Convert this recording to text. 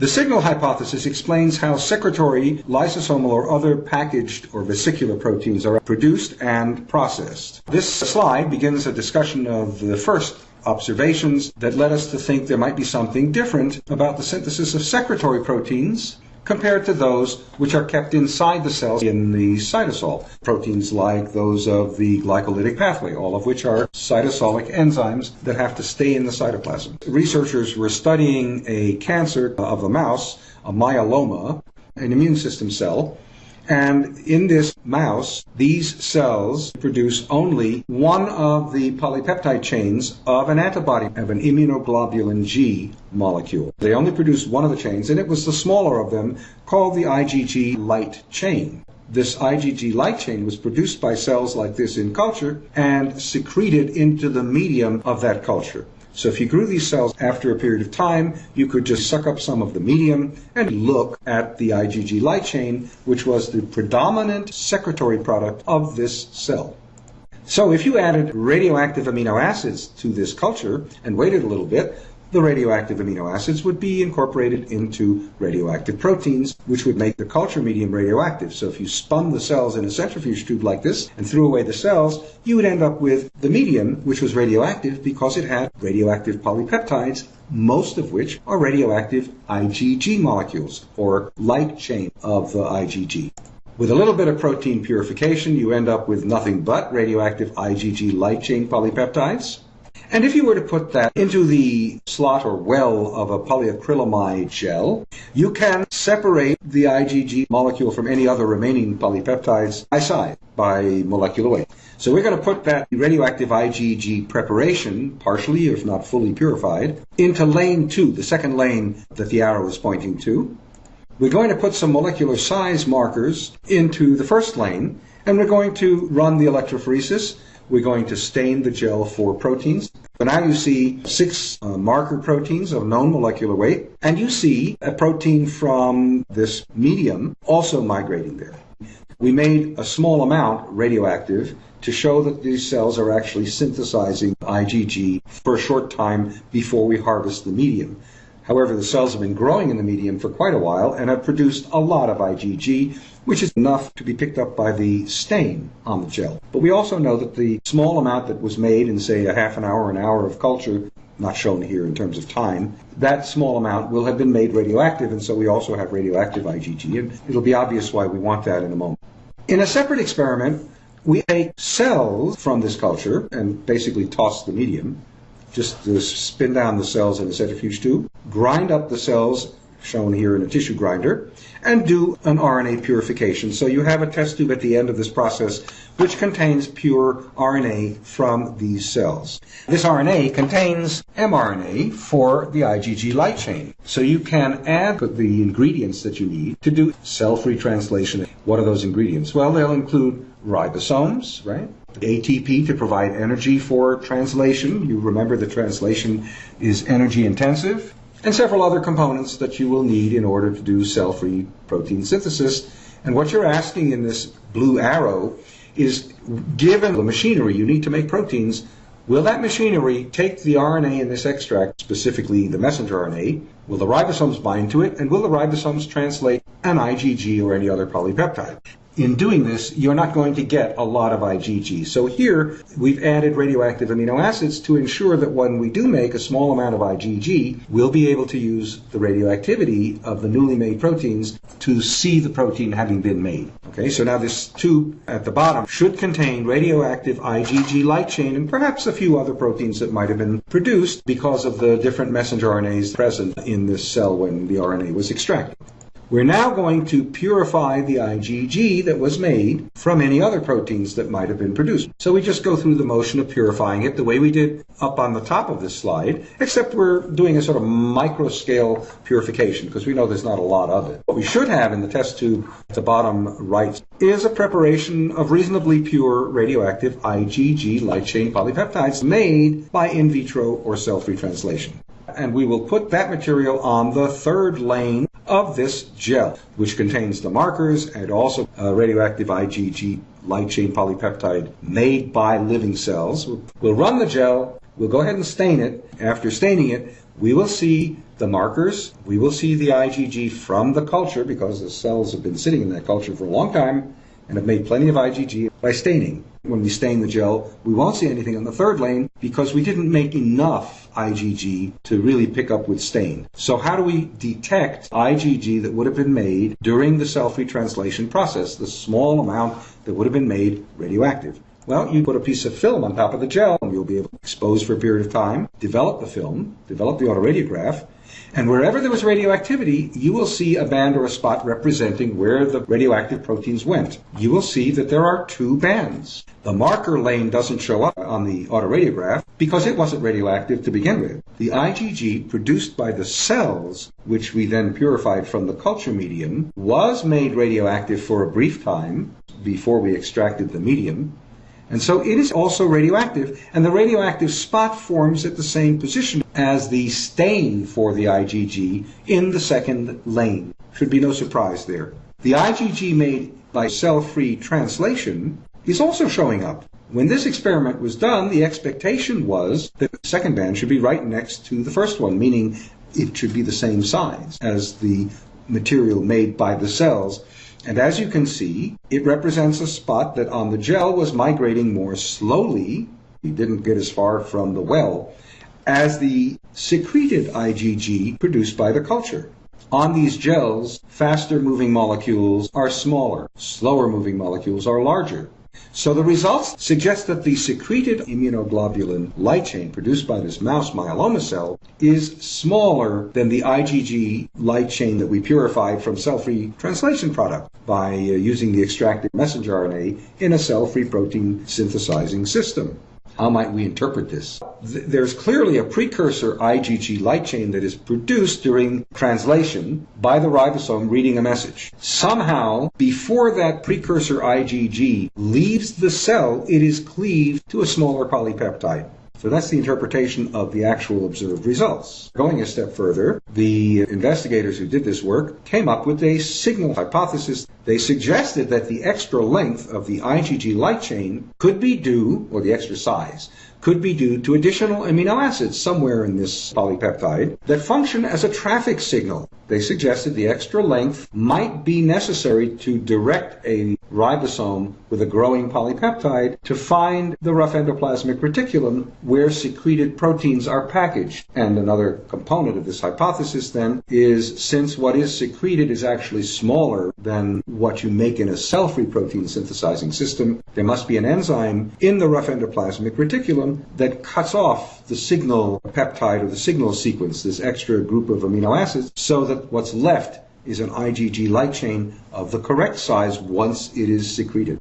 The signal hypothesis explains how secretory, lysosomal, or other packaged or vesicular proteins are produced and processed. This slide begins a discussion of the first observations that led us to think there might be something different about the synthesis of secretory proteins compared to those which are kept inside the cells in the cytosol. Proteins like those of the glycolytic pathway, all of which are cytosolic enzymes that have to stay in the cytoplasm. Researchers were studying a cancer of a mouse, a myeloma, an immune system cell, and in this mouse, these cells produce only one of the polypeptide chains of an antibody, of an immunoglobulin G molecule. They only produce one of the chains, and it was the smaller of them called the IgG light chain. This IgG light chain was produced by cells like this in culture and secreted into the medium of that culture. So if you grew these cells after a period of time, you could just suck up some of the medium and look at the IgG light chain, which was the predominant secretory product of this cell. So if you added radioactive amino acids to this culture and waited a little bit, the radioactive amino acids would be incorporated into radioactive proteins, which would make the culture medium radioactive. So if you spun the cells in a centrifuge tube like this and threw away the cells, you would end up with the medium, which was radioactive because it had radioactive polypeptides, most of which are radioactive IgG molecules, or light chain of the IgG. With a little bit of protein purification, you end up with nothing but radioactive IgG light chain polypeptides. And if you were to put that into the slot or well of a polyacrylamide gel, you can separate the IgG molecule from any other remaining polypeptides by side, by molecular weight. So we're going to put that radioactive IgG preparation, partially if not fully purified, into lane 2, the second lane that the arrow is pointing to. We're going to put some molecular size markers into the first lane, and we're going to run the electrophoresis we're going to stain the gel for proteins. So now you see six uh, marker proteins of known molecular weight, and you see a protein from this medium also migrating there. We made a small amount radioactive to show that these cells are actually synthesizing IgG for a short time before we harvest the medium. However, the cells have been growing in the medium for quite a while and have produced a lot of IgG, which is enough to be picked up by the stain on the gel. But we also know that the small amount that was made in, say, a half an hour an hour of culture, not shown here in terms of time, that small amount will have been made radioactive, and so we also have radioactive IgG, and it'll be obvious why we want that in a moment. In a separate experiment, we take cells from this culture and basically toss the medium, just to spin down the cells in a centrifuge tube, grind up the cells shown here in a tissue grinder, and do an RNA purification. So you have a test tube at the end of this process which contains pure RNA from these cells. This RNA contains mRNA for the IgG light chain. So you can add the ingredients that you need to do cell-free translation. What are those ingredients? Well, they'll include ribosomes, right? ATP to provide energy for translation. You remember the translation is energy intensive and several other components that you will need in order to do cell-free protein synthesis. And what you're asking in this blue arrow is, given the machinery you need to make proteins, will that machinery take the RNA in this extract, specifically the messenger RNA, will the ribosomes bind to it, and will the ribosomes translate an IgG or any other polypeptide? In doing this, you're not going to get a lot of IgG. So here, we've added radioactive amino acids to ensure that when we do make a small amount of IgG, we'll be able to use the radioactivity of the newly made proteins to see the protein having been made. Okay, so now this tube at the bottom should contain radioactive IgG light chain and perhaps a few other proteins that might have been produced because of the different messenger RNAs present in this cell when the RNA was extracted. We're now going to purify the IgG that was made from any other proteins that might have been produced. So we just go through the motion of purifying it the way we did up on the top of this slide, except we're doing a sort of micro scale purification because we know there's not a lot of it. What we should have in the test tube at the bottom right is a preparation of reasonably pure radioactive IgG light chain polypeptides made by in vitro or cell-free translation and we will put that material on the third lane of this gel, which contains the markers and also uh, radioactive IgG light chain polypeptide made by living cells. We'll run the gel, we'll go ahead and stain it. After staining it, we will see the markers, we will see the IgG from the culture because the cells have been sitting in that culture for a long time and have made plenty of IgG by staining. When we stain the gel, we won't see anything on the third lane because we didn't make enough IgG to really pick up with stain. So how do we detect IgG that would have been made during the cell-free translation process, the small amount that would have been made radioactive? Well, you put a piece of film on top of the gel and you'll be able to expose for a period of time, develop the film, develop the autoradiograph, and wherever there was radioactivity, you will see a band or a spot representing where the radioactive proteins went. You will see that there are two bands. The marker lane doesn't show up on the autoradiograph because it wasn't radioactive to begin with. The IgG produced by the cells, which we then purified from the culture medium, was made radioactive for a brief time before we extracted the medium. And so it is also radioactive, and the radioactive spot forms at the same position as the stain for the IgG in the second lane. Should be no surprise there. The IgG made by cell-free translation is also showing up. When this experiment was done, the expectation was that the second band should be right next to the first one, meaning it should be the same size as the material made by the cells. And as you can see, it represents a spot that on the gel was migrating more slowly. We didn't get as far from the well as the secreted IgG produced by the culture. On these gels, faster moving molecules are smaller, slower moving molecules are larger. So the results suggest that the secreted immunoglobulin light chain produced by this mouse myeloma cell is smaller than the IgG light chain that we purified from cell-free translation product by uh, using the extracted messenger RNA in a cell-free protein synthesizing system. How might we interpret this? There's clearly a precursor IgG light chain that is produced during translation by the ribosome reading a message. Somehow, before that precursor IgG leaves the cell, it is cleaved to a smaller polypeptide. So that's the interpretation of the actual observed results. Going a step further, the investigators who did this work came up with a signal hypothesis. They suggested that the extra length of the IgG light chain could be due, or the extra size, could be due to additional amino acids somewhere in this polypeptide that function as a traffic signal. They suggested the extra length might be necessary to direct a ribosome with a growing polypeptide to find the rough endoplasmic reticulum where secreted proteins are packaged. And another component of this hypothesis then is since what is secreted is actually smaller than what you make in a cell-free protein synthesizing system, there must be an enzyme in the rough endoplasmic reticulum that cuts off the signal peptide or the signal sequence, this extra group of amino acids, so that what's left is an IgG light chain of the correct size once it is secreted.